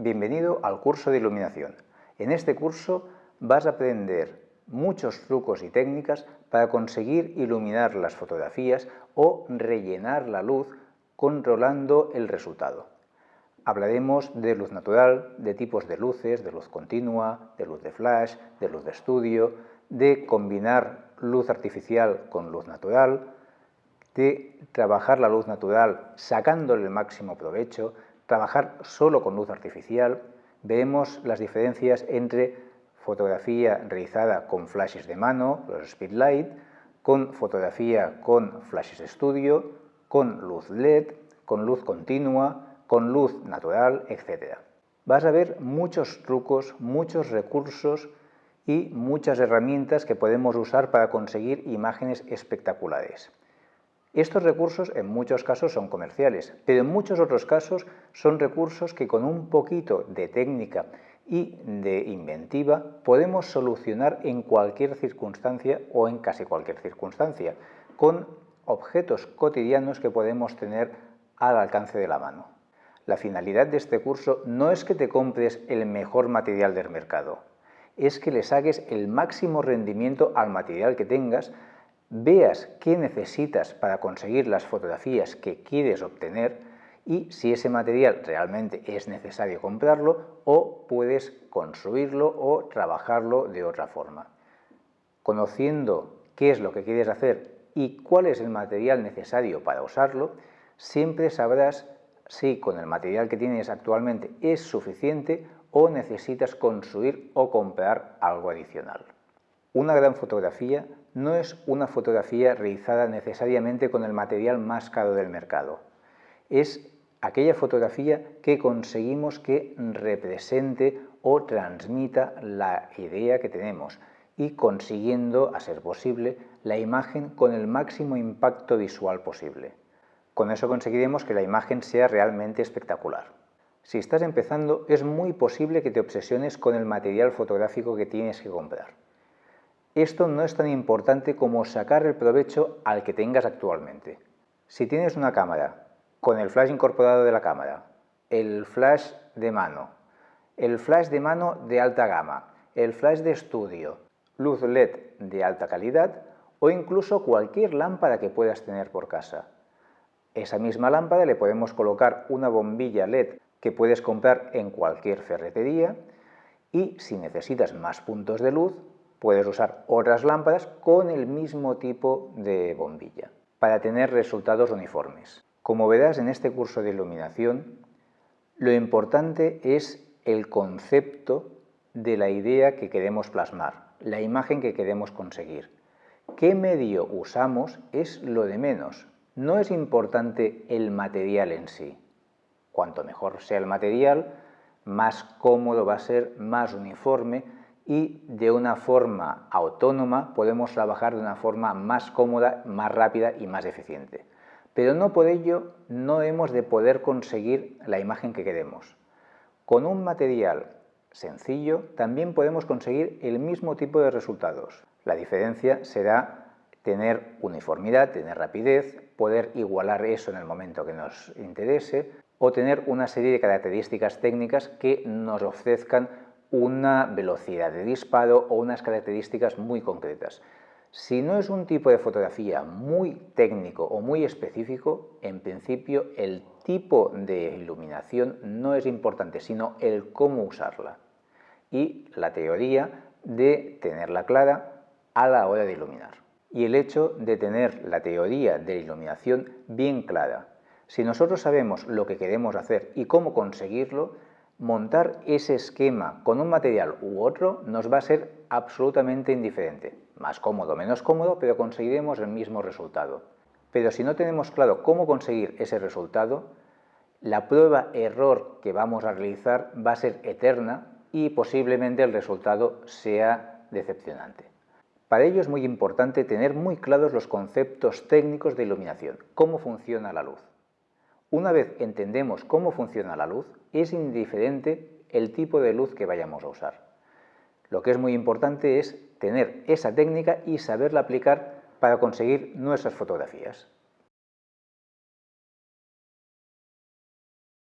Bienvenido al curso de iluminación. En este curso vas a aprender muchos trucos y técnicas para conseguir iluminar las fotografías o rellenar la luz controlando el resultado. Hablaremos de luz natural, de tipos de luces, de luz continua, de luz de flash, de luz de estudio, de combinar luz artificial con luz natural, de trabajar la luz natural sacándole el máximo provecho, trabajar solo con luz artificial, vemos las diferencias entre fotografía realizada con flashes de mano, los speedlight, con fotografía con flashes de estudio, con luz LED, con luz continua, con luz natural, etc. Vas a ver muchos trucos, muchos recursos y muchas herramientas que podemos usar para conseguir imágenes espectaculares. Estos recursos en muchos casos son comerciales, pero en muchos otros casos son recursos que con un poquito de técnica y de inventiva podemos solucionar en cualquier circunstancia o en casi cualquier circunstancia, con objetos cotidianos que podemos tener al alcance de la mano. La finalidad de este curso no es que te compres el mejor material del mercado, es que le saques el máximo rendimiento al material que tengas veas qué necesitas para conseguir las fotografías que quieres obtener y si ese material realmente es necesario comprarlo o puedes construirlo o trabajarlo de otra forma. Conociendo qué es lo que quieres hacer y cuál es el material necesario para usarlo, siempre sabrás si con el material que tienes actualmente es suficiente o necesitas construir o comprar algo adicional. Una gran fotografía no es una fotografía realizada necesariamente con el material más caro del mercado. Es aquella fotografía que conseguimos que represente o transmita la idea que tenemos y consiguiendo, a ser posible, la imagen con el máximo impacto visual posible. Con eso conseguiremos que la imagen sea realmente espectacular. Si estás empezando, es muy posible que te obsesiones con el material fotográfico que tienes que comprar esto no es tan importante como sacar el provecho al que tengas actualmente. Si tienes una cámara con el flash incorporado de la cámara, el flash de mano, el flash de mano de alta gama, el flash de estudio, luz LED de alta calidad o incluso cualquier lámpara que puedas tener por casa. Esa misma lámpara le podemos colocar una bombilla LED que puedes comprar en cualquier ferretería y si necesitas más puntos de luz, Puedes usar otras lámparas con el mismo tipo de bombilla para tener resultados uniformes. Como verás en este curso de iluminación, lo importante es el concepto de la idea que queremos plasmar, la imagen que queremos conseguir. ¿Qué medio usamos es lo de menos? No es importante el material en sí. Cuanto mejor sea el material, más cómodo va a ser, más uniforme, y de una forma autónoma podemos trabajar de una forma más cómoda, más rápida y más eficiente. Pero no por ello no hemos de poder conseguir la imagen que queremos. Con un material sencillo también podemos conseguir el mismo tipo de resultados. La diferencia será tener uniformidad, tener rapidez, poder igualar eso en el momento que nos interese o tener una serie de características técnicas que nos ofrezcan una velocidad de disparo o unas características muy concretas. Si no es un tipo de fotografía muy técnico o muy específico, en principio el tipo de iluminación no es importante, sino el cómo usarla y la teoría de tenerla clara a la hora de iluminar. Y el hecho de tener la teoría de iluminación bien clara. Si nosotros sabemos lo que queremos hacer y cómo conseguirlo, montar ese esquema con un material u otro nos va a ser absolutamente indiferente. Más cómodo, menos cómodo, pero conseguiremos el mismo resultado. Pero si no tenemos claro cómo conseguir ese resultado, la prueba error que vamos a realizar va a ser eterna y posiblemente el resultado sea decepcionante. Para ello es muy importante tener muy claros los conceptos técnicos de iluminación, cómo funciona la luz. Una vez entendemos cómo funciona la luz, es indiferente el tipo de luz que vayamos a usar. Lo que es muy importante es tener esa técnica y saberla aplicar para conseguir nuestras fotografías.